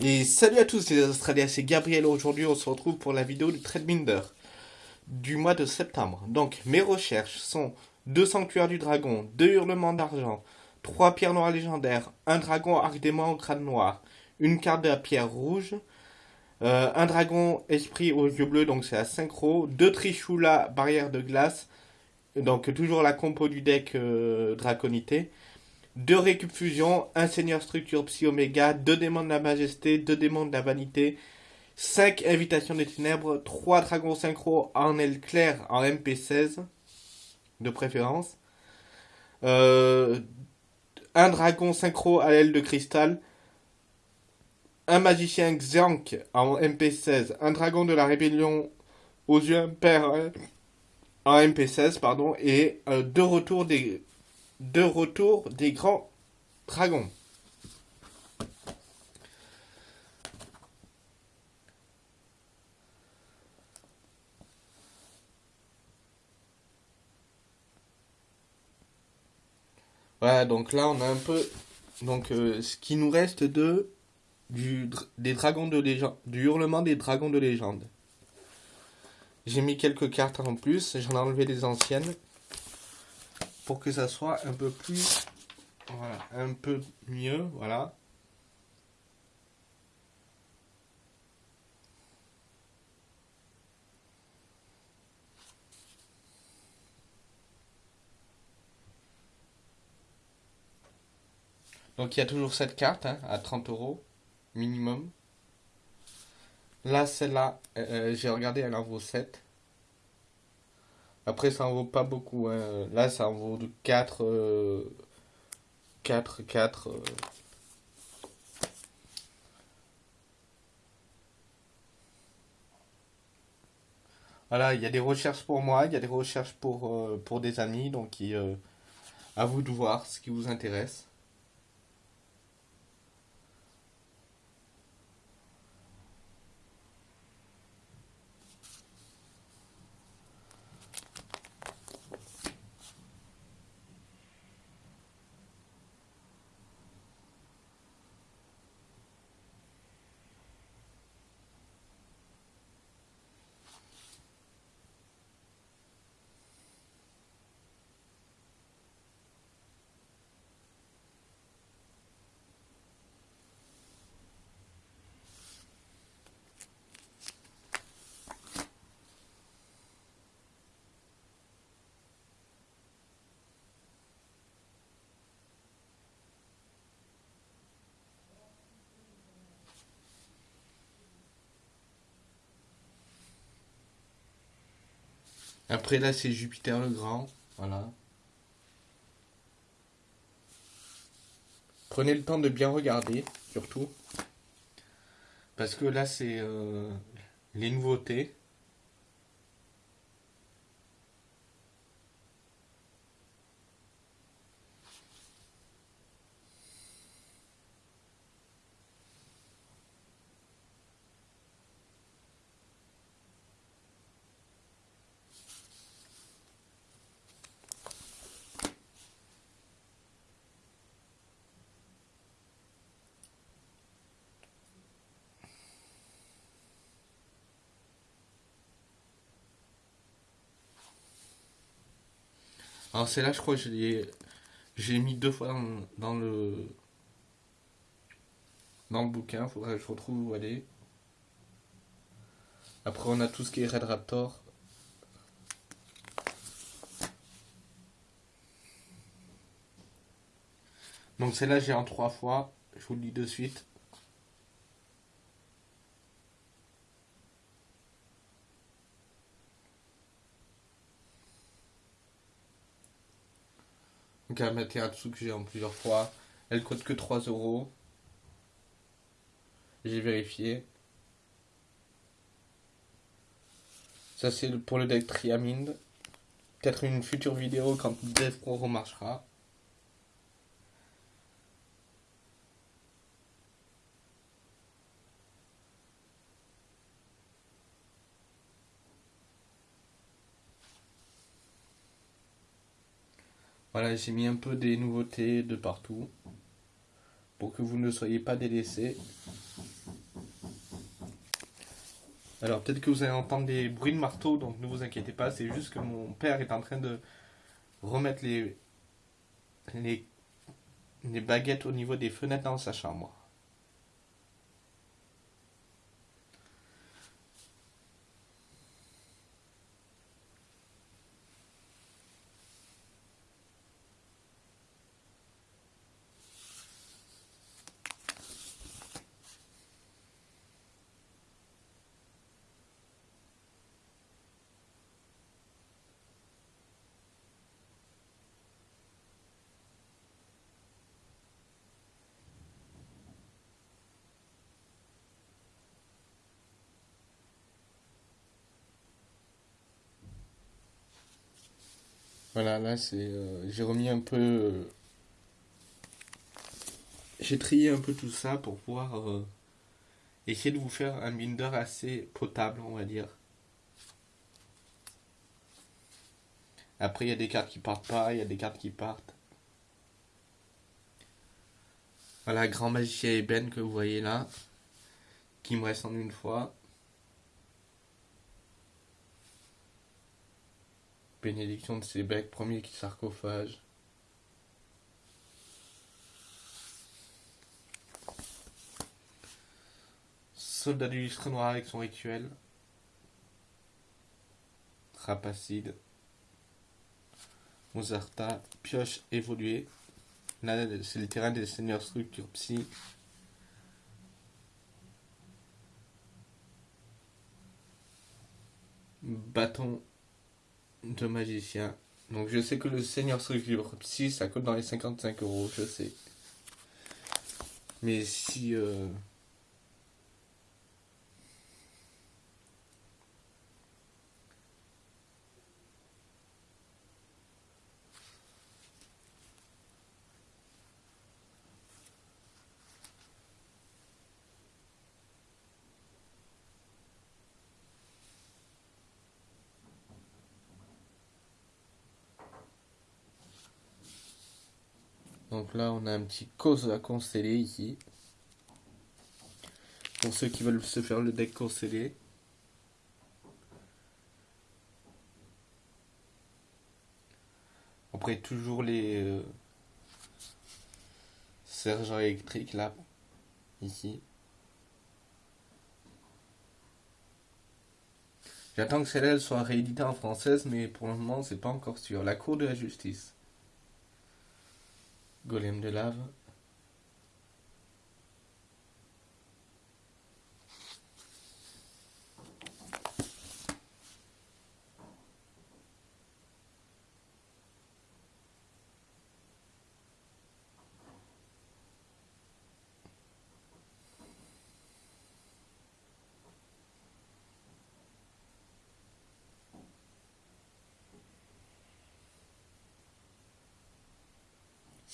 Et salut à tous les Australiens, c'est Gabriel. Aujourd'hui, on se retrouve pour la vidéo du Trade du mois de septembre. Donc, mes recherches sont deux sanctuaires du dragon, deux hurlements d'argent, trois pierres noires légendaires, un dragon arc démon au crâne noir, une carte de la pierre rouge, euh, un dragon esprit aux yeux bleus, donc c'est à synchro, deux trichula barrière de glace, donc toujours la compo du deck euh, draconité, deux récup fusion, un seigneur structure psy oméga, deux démons de la majesté, deux démons de la vanité, cinq invitations des ténèbres, trois dragons synchro en aile claire en MP16, de préférence, euh, un dragon synchro à l'aile de cristal, un magicien Xank en MP16, un dragon de la rébellion aux yeux impairs en MP16, pardon, et euh, deux retours des de retour des grands dragons. Voilà, donc là on a un peu donc euh, ce qui nous reste de du des dragons de légende, du hurlement des dragons de légende. J'ai mis quelques cartes en plus, j'en ai enlevé des anciennes pour que ça soit un peu plus, voilà, un peu mieux, voilà. Donc il y a toujours cette carte hein, à 30 euros minimum. Là, celle-là, euh, euh, j'ai regardé, elle en vaut 7. Après, ça en vaut pas beaucoup. Hein. Là, ça en vaut de 4. 4, 4. Voilà, il y a des recherches pour moi, il y a des recherches pour, euh, pour des amis, donc euh, à vous de voir ce qui vous intéresse. Après là c'est Jupiter le Grand. Voilà. Prenez le temps de bien regarder, surtout. Parce que là c'est euh, les nouveautés. Alors c'est là je crois que j'ai mis deux fois dans, le dans le bouquin, faudrait que je retrouve où aller. Après on a tout ce qui est Red Raptor. Donc celle-là j'ai en trois fois, je vous le dis de suite. Donc à Materatsu que j'ai en plusieurs fois. Elle coûte que 3 euros. J'ai vérifié. Ça c'est pour le deck Triaminde. Peut-être une future vidéo quand Death Pro remarchera. Voilà, j'ai mis un peu des nouveautés de partout pour que vous ne soyez pas délaissés. Alors peut-être que vous allez entendre des bruits de marteau, donc ne vous inquiétez pas, c'est juste que mon père est en train de remettre les, les baguettes au niveau des fenêtres dans sa chambre. Voilà, là c'est. euh, j'ai remis un peu. euh, j'ai trié un peu tout ça pour pouvoir euh, essayer de vous faire un binder assez potable, on va dire. Après, il y a des cartes qui partent pas, il y a des cartes qui partent. Voilà, Grand Magicien Eben que vous voyez là, qui me reste en une fois. Bénédiction de Sébec, premier qui sarcophage. Soldat du lustre noir avec son rituel. Rapacide. Mozarta, pioche évoluée. C'est le terrain des seigneurs structure psy. Bâton de magicien. Donc je sais que le seigneur structure psy, ça coûte dans les 55 euros, je sais. Mais si... euh, Donc là, on a un petit cause à consteller ici. Pour ceux qui veulent se faire le deck constellé. Après, toujours les euh, sergents électriques là, ici. J'attends que celle-là elle soit rééditée en française, mais pour le moment, c'est pas encore sûr. La Cour de la Justice. Golem de lave.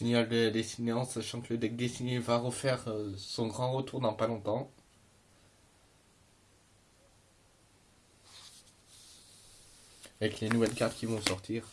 Signal de la destinée en sachant que le deck dessiné va refaire euh, son grand retour dans pas longtemps. Avec les nouvelles cartes qui vont sortir.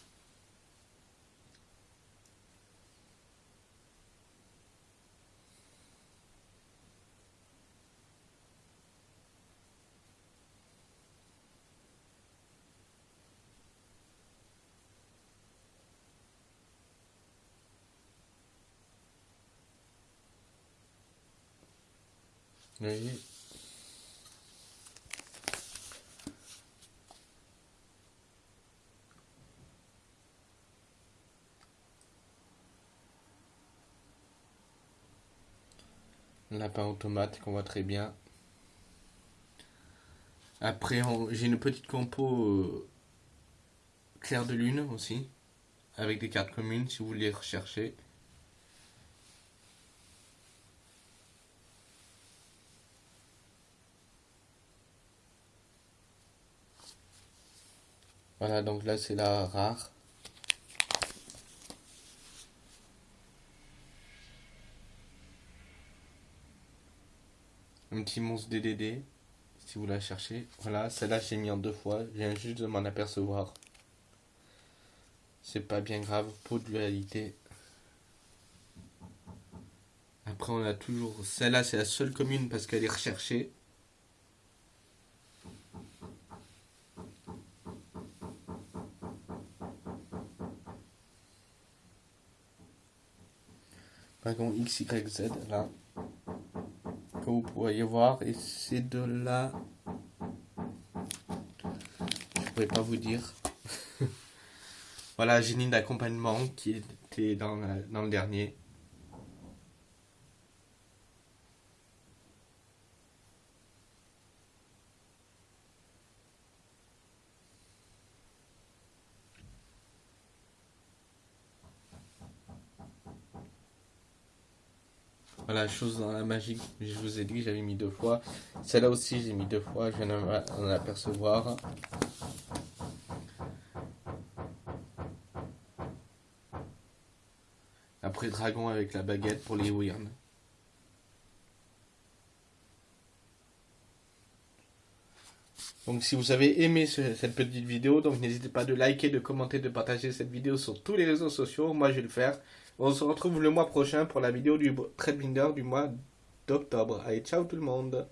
Lapin automate qu'on voit très bien. Après, j'ai une petite compo euh, clair de lune aussi, avec des cartes communes si vous voulez rechercher. Voilà, donc là c'est la rare. Un petit monstre DDD, si vous la cherchez. Voilà, celle-là j'ai mis en deux fois, je viens juste de m'en apercevoir. C'est pas bien grave, pour de dualité. Après on a toujours, celle-là c'est la seule commune parce qu'elle est recherchée. Dragon XYZ là. Que vous pourriez voir. Et c'est de là. Je pourrais pas vous dire. voilà, génie d'accompagnement qui était dans, dans le dernier. Voilà, chose dans la magie, je vous ai dit j'avais mis deux fois. Celle-là aussi, j'ai mis deux fois, je viens d'en apercevoir. Après dragon avec la baguette pour les weird. Donc si vous avez aimé cette petite vidéo, donc n'hésitez pas de liker, de commenter, de partager cette vidéo sur tous les réseaux sociaux. Moi je vais le faire. On se retrouve le mois prochain pour la vidéo du Trade du mois d'octobre. Allez, ciao tout le monde